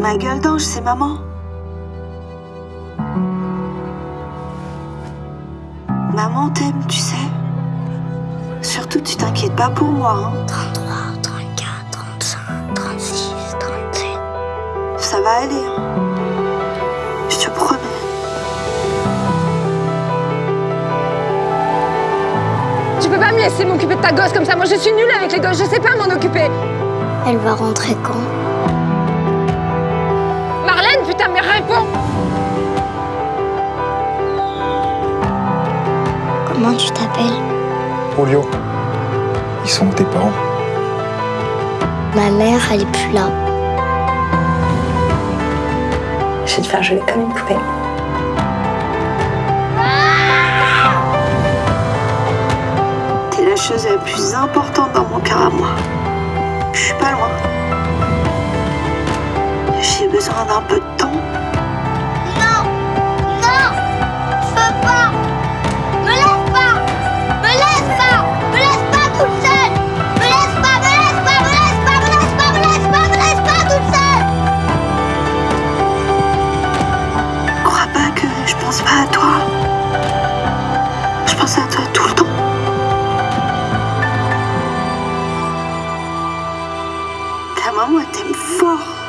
Ma gueule d'ange, c'est maman. Maman t'aime, tu sais. Surtout, tu t'inquiètes pas pour moi. Hein. 33, 34, 35, 36, 37. Ça va aller. Hein. Je te promets. Tu peux pas me laisser m'occuper de ta gosse comme ça. Moi, je suis nulle avec les gosses. Je sais pas m'en occuper. Elle va rentrer quand? Putain, mais réponds Comment tu t'appelles Olio, ils sont tes parents Ma mère, elle est plus là. Je vais te faire jouer comme une poupée. T'es la chose la plus importante dans mon cœur à moi. Je suis pas loin. J'ai besoin d'un peu de temps. Non Non Je veux pas Me laisse pas Me laisse pas Me laisse pas toute seule Me laisse pas Me laisse pas Me laisse pas Me laisse pas Me laisse pas Me laisse pas toute seule Crois pas que je pense pas à toi. Je pense à toi tout le temps. Ta maman t'aime fort.